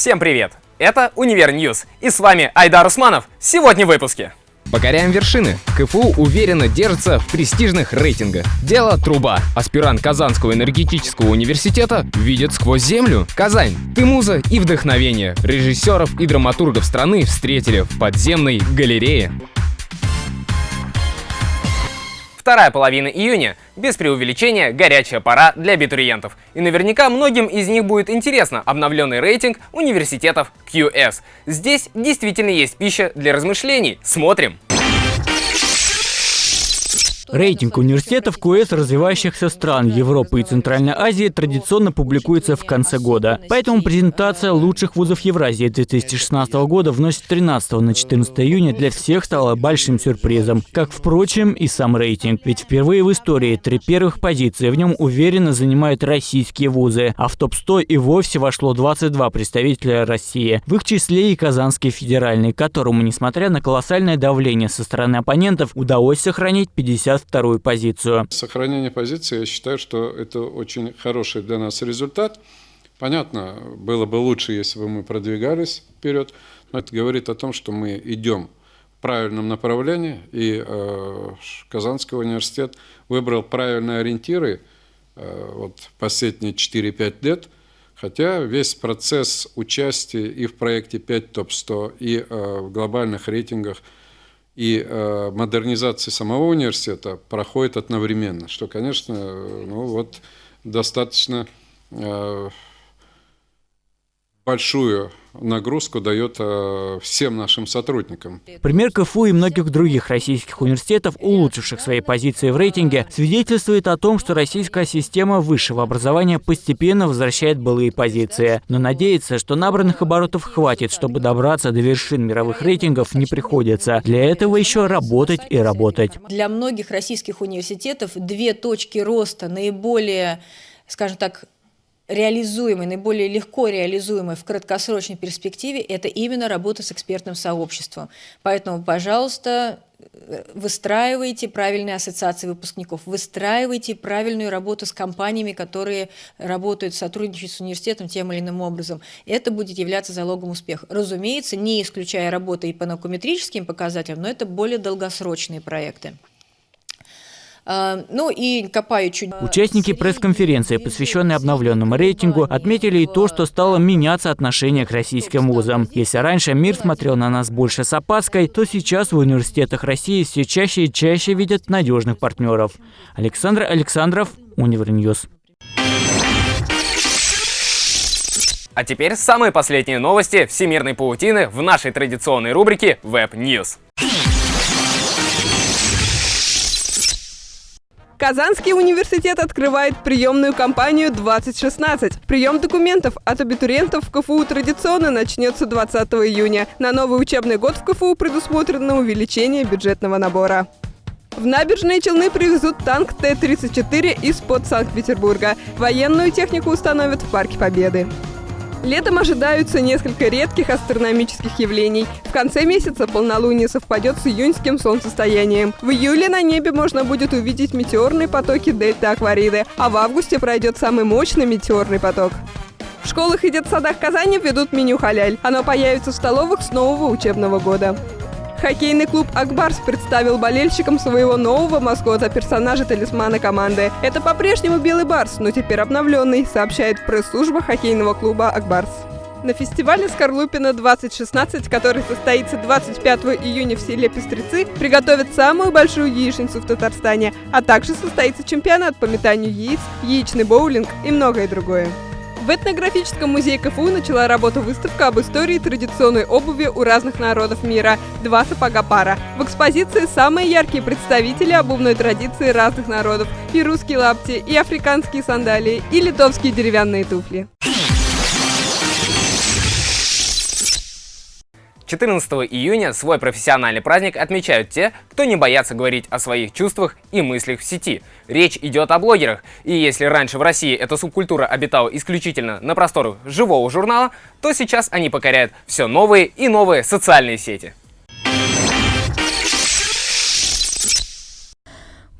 Всем привет! Это Универ News, и с вами Айдар Усманов. Сегодня в выпуске. Покоряем вершины. КФУ уверенно держится в престижных рейтингах. Дело труба. Аспирант Казанского энергетического университета видит сквозь землю. Казань. Ты муза и вдохновение. Режиссеров и драматургов страны встретили в подземной галерее. Вторая половина июня, без преувеличения, горячая пора для абитуриентов. И наверняка многим из них будет интересно обновленный рейтинг университетов QS. Здесь действительно есть пища для размышлений. Смотрим! Рейтинг университетов КУЭС развивающихся стран Европы и Центральной Азии традиционно публикуется в конце года. Поэтому презентация лучших вузов Евразии 2016 года вносит 13 на 14 июня для всех стала большим сюрпризом. Как, впрочем, и сам рейтинг. Ведь впервые в истории три первых позиции в нем уверенно занимают российские вузы, а в топ-100 и вовсе вошло 22 представителя России. В их числе и Казанский федеральный, которому, несмотря на колоссальное давление со стороны оппонентов, удалось сохранить 50 вторую позицию. Сохранение позиции, я считаю, что это очень хороший для нас результат. Понятно, было бы лучше, если бы мы продвигались вперед, но это говорит о том, что мы идем в правильном направлении, и э, Казанский университет выбрал правильные ориентиры э, вот, последние 4-5 лет, хотя весь процесс участия и в проекте 5 ТОП-100, и э, в глобальных рейтингах – и э, модернизация самого университета проходит одновременно, что, конечно, ну вот достаточно э, большую нагрузку дает э, всем нашим сотрудникам. Пример КФУ и многих других российских университетов, улучшивших свои позиции в рейтинге, свидетельствует о том, что российская система высшего образования постепенно возвращает былые позиции. Но надеяться, что набранных оборотов хватит, чтобы добраться до вершин мировых рейтингов, не приходится. Для этого еще работать и работать. Для многих российских университетов две точки роста наиболее, скажем так, реализуемой, наиболее легко реализуемой в краткосрочной перспективе, это именно работа с экспертным сообществом. Поэтому, пожалуйста, выстраивайте правильные ассоциации выпускников, выстраивайте правильную работу с компаниями, которые работают, сотрудничают с университетом тем или иным образом. Это будет являться залогом успеха. Разумеется, не исключая работы и по наукометрическим показателям, но это более долгосрочные проекты. А, ну и копаю чуть... Участники пресс-конференции, посвященной обновленному рейтингу, отметили и то, что стало меняться отношение к российским вузам. Если раньше мир смотрел на нас больше с опаской, то сейчас в университетах России все чаще и чаще видят надежных партнеров. Александр Александров, Универ News. А теперь самые последние новости всемирной паутины в нашей традиционной рубрике Web News. Казанский университет открывает приемную кампанию 2016. Прием документов от абитуриентов в КФУ традиционно начнется 20 июня. На новый учебный год в КФУ предусмотрено увеличение бюджетного набора. В набережные Челны привезут танк Т-34 из-под Санкт-Петербурга. Военную технику установят в Парке Победы. Летом ожидаются несколько редких астрономических явлений. В конце месяца полнолуние совпадет с июньским солнцестоянием. В июле на небе можно будет увидеть метеорные потоки дельта Аквариды, а в августе пройдет самый мощный метеорный поток. В школах и детсадах Казани ведут меню халяль. Оно появится в столовых с нового учебного года. Хоккейный клуб «Акбарс» представил болельщикам своего нового маскота, персонажа-талисмана команды. Это по-прежнему белый барс, но теперь обновленный, сообщает пресс-служба хоккейного клуба «Акбарс». На фестивале «Скорлупина 2016», который состоится 25 июня в селе Пестрецы, приготовят самую большую яичницу в Татарстане, а также состоится чемпионат по метанию яиц, яичный боулинг и многое другое. В этнографическом музее КФУ начала работу выставка об истории традиционной обуви у разных народов мира «Два сапога пара». В экспозиции самые яркие представители обувной традиции разных народов – и русские лапти, и африканские сандалии, и литовские деревянные туфли. 14 июня свой профессиональный праздник отмечают те, кто не боятся говорить о своих чувствах и мыслях в сети. Речь идет о блогерах. И если раньше в России эта субкультура обитала исключительно на просторах живого журнала, то сейчас они покоряют все новые и новые социальные сети.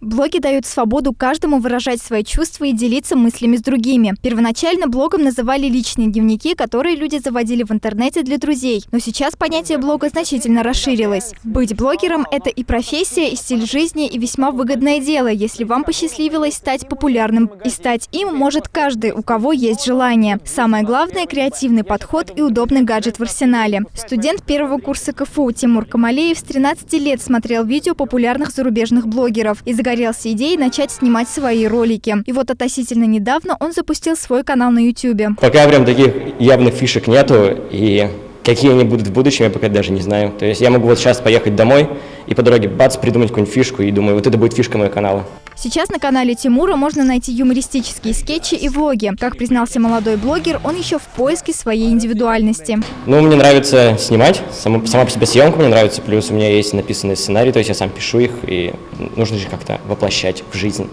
Блоги дают свободу каждому выражать свои чувства и делиться мыслями с другими. Первоначально блогом называли личные дневники, которые люди заводили в интернете для друзей. Но сейчас понятие блога значительно расширилось. Быть блогером – это и профессия, и стиль жизни, и весьма выгодное дело, если вам посчастливилось стать популярным. И стать им может каждый, у кого есть желание. Самое главное – креативный подход и удобный гаджет в арсенале. Студент первого курса КФУ Тимур Камалеев с 13 лет смотрел видео популярных зарубежных блогеров и загорелся идеей начать снимать свои ролики. И вот относительно недавно он запустил свой канал на YouTube. Пока прям таких явных фишек нету, и какие они будут в будущем, я пока даже не знаю. То есть я могу вот сейчас поехать домой и по дороге бац, придумать какую-нибудь фишку, и думаю, вот это будет фишка моего канала. Сейчас на канале Тимура можно найти юмористические скетчи и влоги. Как признался молодой блогер, он еще в поиске своей индивидуальности. Ну, мне нравится снимать, сама, сама по себе съемка мне нравится, плюс у меня есть написанный сценарий, то есть я сам пишу их, и нужно же как-то воплощать в жизнь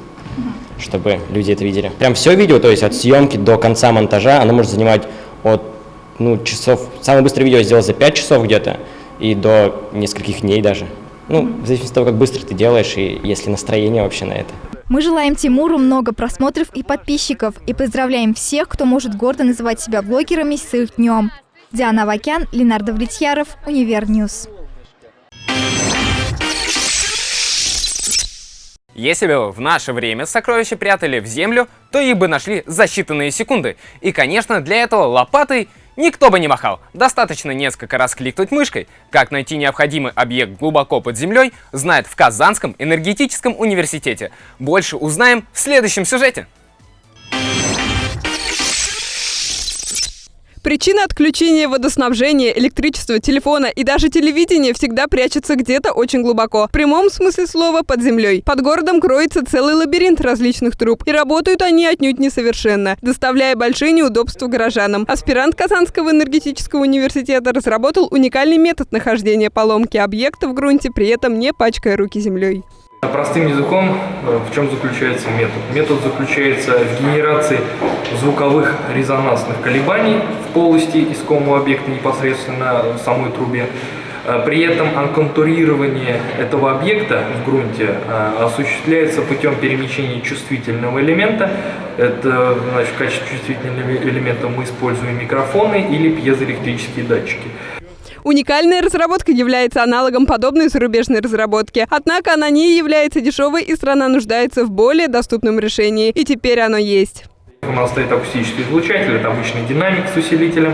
чтобы люди это видели. Прям все видео, то есть от съемки до конца монтажа, оно может занимать от ну, часов, самое быстрое видео я сделал за 5 часов где-то, и до нескольких дней даже. Ну, в зависимости от того, как быстро ты делаешь, и если настроение вообще на это. Мы желаем Тимуру много просмотров и подписчиков, и поздравляем всех, кто может гордо называть себя блогерами с их днем. Диана Вакян, Ленар Давлетьяров, Универ News. Если бы в наше время сокровища прятали в землю, то их бы нашли за считанные секунды. И, конечно, для этого лопатой никто бы не махал. Достаточно несколько раз кликнуть мышкой. Как найти необходимый объект глубоко под землей, знает в Казанском энергетическом университете. Больше узнаем в следующем сюжете. Причина отключения водоснабжения, электричества, телефона и даже телевидения всегда прячется где-то очень глубоко. В прямом смысле слова под землей. Под городом кроется целый лабиринт различных труб. И работают они отнюдь несовершенно, доставляя большие неудобства горожанам. Аспирант Казанского энергетического университета разработал уникальный метод нахождения поломки объекта в грунте, при этом не пачкая руки землей. Простым языком, э, в чем заключается метод? Метод заключается в генерации звуковых резонансных колебаний в полости искомого объекта непосредственно в самой трубе. Э, при этом анконтурирование этого объекта в грунте э, осуществляется путем перемещения чувствительного элемента. Это, значит, в качестве чувствительного элемента мы используем микрофоны или пьезоэлектрические датчики. Уникальная разработка является аналогом подобной зарубежной разработки. Однако она не является дешевой, и страна нуждается в более доступном решении. И теперь оно есть. У нас стоит акустический излучатель, это обычный динамик с усилителем.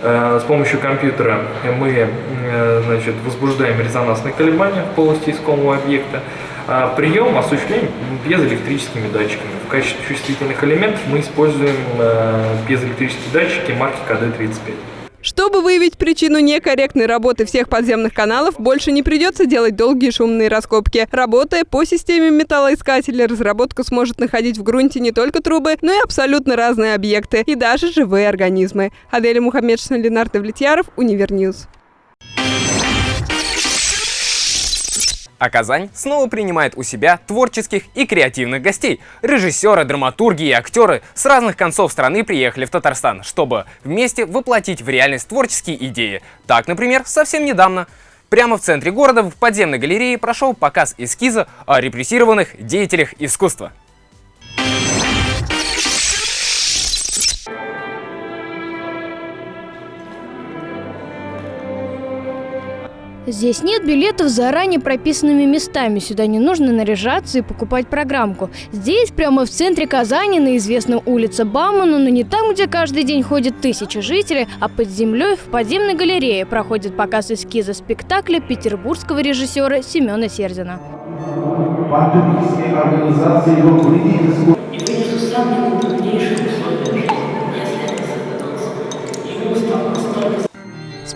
Э, с помощью компьютера мы э, значит, возбуждаем резонансные колебания в полости искомого объекта. А прием осуществляем пьезоэлектрическими датчиками. В качестве чувствительных элементов мы используем э, пьезоэлектрические датчики марки КД-35. Чтобы выявить причину некорректной работы всех подземных каналов, больше не придется делать долгие шумные раскопки. Работая по системе металлоискателя, разработка сможет находить в грунте не только трубы, но и абсолютно разные объекты и даже живые организмы. Аделя Мухаммедшина, Ленар Давлетьяров, Универ News. А Казань снова принимает у себя творческих и креативных гостей. Режиссеры, драматурги и актеры с разных концов страны приехали в Татарстан, чтобы вместе воплотить в реальность творческие идеи. Так, например, совсем недавно Прямо в центре города в подземной галерее прошел показ эскиза о репрессированных деятелях искусства. Здесь нет билетов с заранее прописанными местами. Сюда не нужно наряжаться и покупать программку. Здесь, прямо в центре Казани, на известной улице Баумана, но не там, где каждый день ходят тысячи жителей, а под землей в подземной галерее проходит показ эскиза спектакля петербургского режиссера Семена Сердина.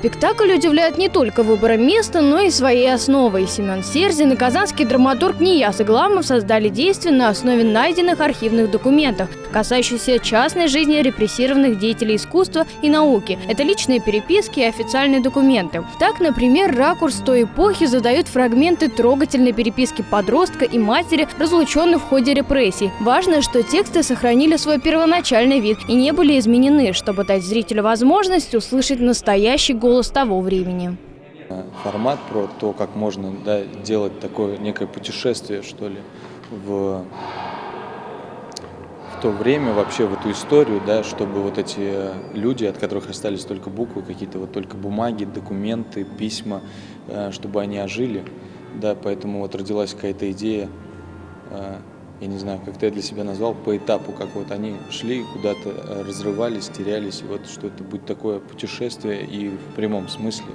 Спектакль удивляет не только выбором места, но и своей основой. Семен Серзин и казанский драматург Нияс Игламов создали действие на основе найденных архивных документов, касающихся частной жизни репрессированных деятелей искусства и науки. Это личные переписки и официальные документы. Так, например, ракурс той эпохи задают фрагменты трогательной переписки подростка и матери, разлученных в ходе репрессий. Важно, что тексты сохранили свой первоначальный вид и не были изменены, чтобы дать зрителю возможность услышать настоящий голос голос того времени. Формат про то, как можно да, делать такое некое путешествие, что ли, в, в то время, вообще в эту историю, да, чтобы вот эти люди, от которых остались только буквы, какие-то вот только бумаги, документы, письма, э, чтобы они ожили. Да, поэтому вот родилась какая-то идея, э, я не знаю, как-то я для себя назвал, по этапу, как вот они шли, куда-то э, разрывались, терялись, и вот что это будет такое путешествие и в прямом смысле.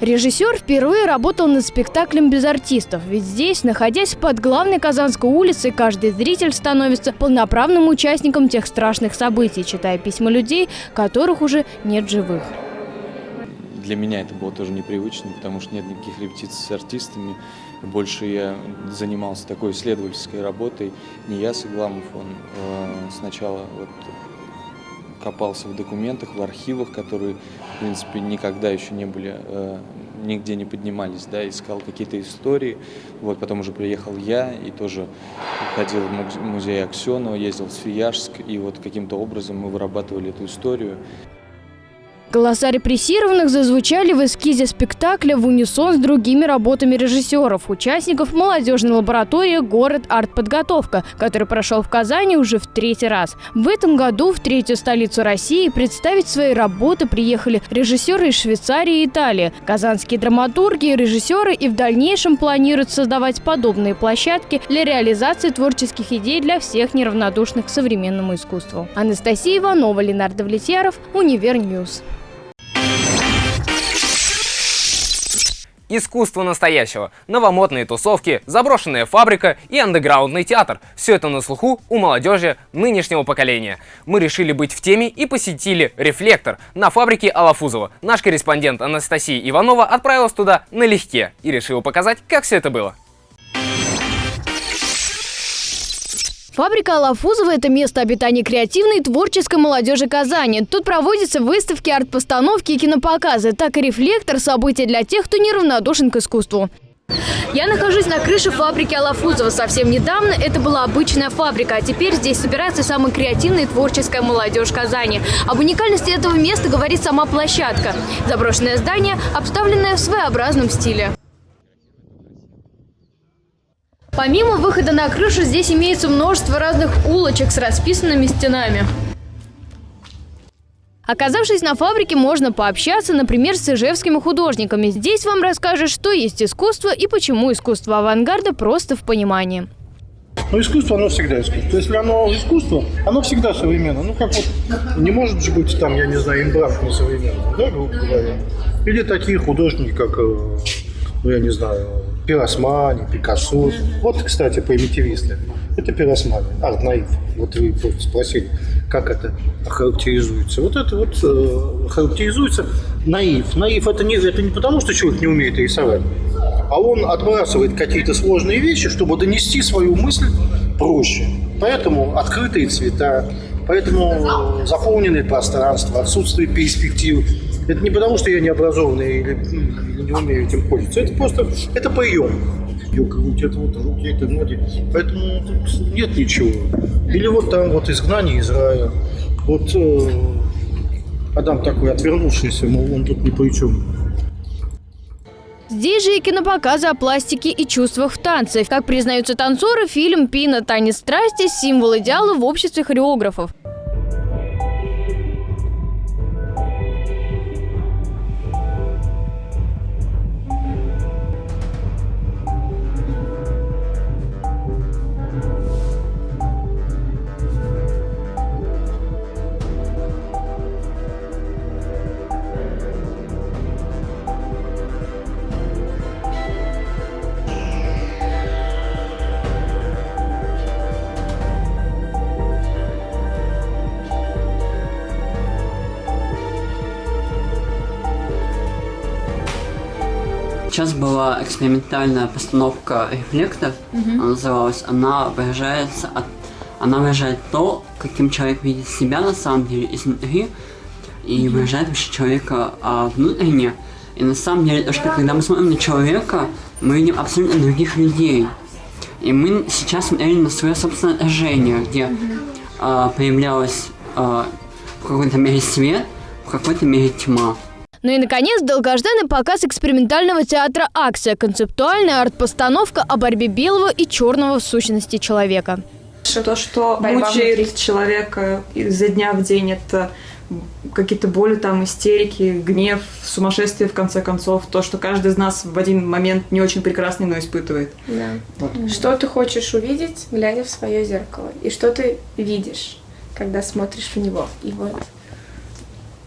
Режиссер впервые работал над спектаклем без артистов, ведь здесь, находясь под главной Казанской улицей, каждый зритель становится полноправным участником тех страшных событий, читая письма людей, которых уже нет живых. Для меня это было тоже непривычно, потому что нет никаких репетиций с артистами. Больше я занимался такой исследовательской работой. Не я, Сыгламов, он э, сначала вот копался в документах, в архивах, которые, в принципе, никогда еще не были, э, нигде не поднимались, да, искал какие-то истории. Вот, потом уже приехал я и тоже ходил в музей Аксенова, ездил в Свияжск, и вот каким-то образом мы вырабатывали эту историю. Голоса репрессированных зазвучали в эскизе спектакля в унисон с другими работами режиссеров, участников молодежной лаборатории «Город артподготовка», который прошел в Казани уже в третий раз. В этом году в третью столицу России представить свои работы приехали режиссеры из Швейцарии и Италии. Казанские драматурги и режиссеры и в дальнейшем планируют создавать подобные площадки для реализации творческих идей для всех неравнодушных к современному искусству. Анастасия Иванова, Ленар Давлетьяров, Универ News. Искусство настоящего, новомодные тусовки, заброшенная фабрика и андеграундный театр. Все это на слуху у молодежи нынешнего поколения. Мы решили быть в теме и посетили «Рефлектор» на фабрике Алафузова. Наш корреспондент Анастасия Иванова отправилась туда налегке и решила показать, как все это было. Фабрика Алафузова – это место обитания креативной и творческой молодежи Казани. Тут проводятся выставки, арт-постановки и кинопоказы. Так и «Рефлектор» – событие для тех, кто неравнодушен к искусству. Я нахожусь на крыше фабрики Алафузова. Совсем недавно это была обычная фабрика, а теперь здесь собирается самая креативная и творческая молодежь Казани. Об уникальности этого места говорит сама площадка. Заброшенное здание, обставленное в своеобразном стиле. Помимо выхода на крышу, здесь имеется множество разных улочек с расписанными стенами. Оказавшись на фабрике, можно пообщаться, например, с ижевскими художниками. Здесь вам расскажут, что есть искусство и почему искусство авангарда просто в понимании. Ну, искусство, оно всегда искусство. Если оно искусство, оно всегда современно. Ну, как вот, не может же быть там, я не знаю, имбрант не современный, да, грубо говоря. Или такие художники, как, э, ну, я не знаю, Пиросмани, Пикассо. Вот, кстати, примитивисты. Это пиросмани, арт-наив. Вот вы спросили, как это характеризуется. Вот это вот э, характеризуется наив. Наив это не, это не потому, что человек не умеет рисовать, а он отбрасывает какие-то сложные вещи, чтобы донести свою мысль проще. Поэтому открытые цвета, поэтому заполненное пространство, отсутствие перспектив. Это не потому, что я не образованный или, или не умею этим пользоваться. Это просто это прием. Ее грудь, это вот руки, это ноги. Поэтому тут нет ничего. Или вот там вот изгнание из рая. Вот э, Адам такой отвернувшийся, мол, он тут ни при чем. Здесь же и кинопоказы о пластике и чувствах в танце. Как признаются танцоры, фильм «Пина. Танец страсти» – символ идеала в обществе хореографов. Сейчас была экспериментальная постановка «Рефлектор», угу. она называлась. Она выражается от, она выражает то, каким человек видит себя на самом деле изнутри, и угу. выражает вообще человека а, внутренне. И на самом деле, то, что когда мы смотрим на человека, мы видим абсолютно других людей. И мы сейчас смотрели на свое собственное отражение, где угу. а, появлялась а, в какой-то мере свет, в какой-то мере тьма. Ну и, наконец, долгожданный показ экспериментального театра «Акция» – концептуальная арт-постановка о борьбе белого и черного в сущности человека. То, что Борьба мучает внутри. человека изо дня в день, это какие-то боли, там, истерики, гнев, сумасшествие, в конце концов. То, что каждый из нас в один момент не очень прекрасный, но испытывает. Да. Что ты хочешь увидеть, глядя в свое зеркало? И что ты видишь, когда смотришь в него? И вот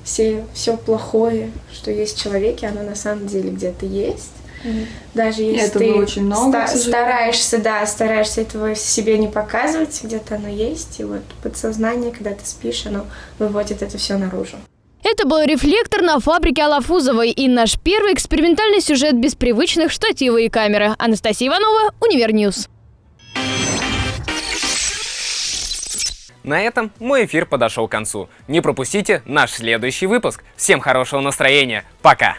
все, все плохое, что есть в человеке, оно на самом деле где-то есть. Даже если этого ты очень много, ста- стараешься, да, стараешься этого себе не показывать, где-то оно есть, и вот подсознание, когда ты спишь, оно выводит это все наружу. Это был «Рефлектор» на фабрике Алафузовой и наш первый экспериментальный сюжет без привычных штатива и камеры. Анастасия Иванова, Универ News. На этом мой эфир подошел к концу. Не пропустите наш следующий выпуск. Всем хорошего настроения. Пока!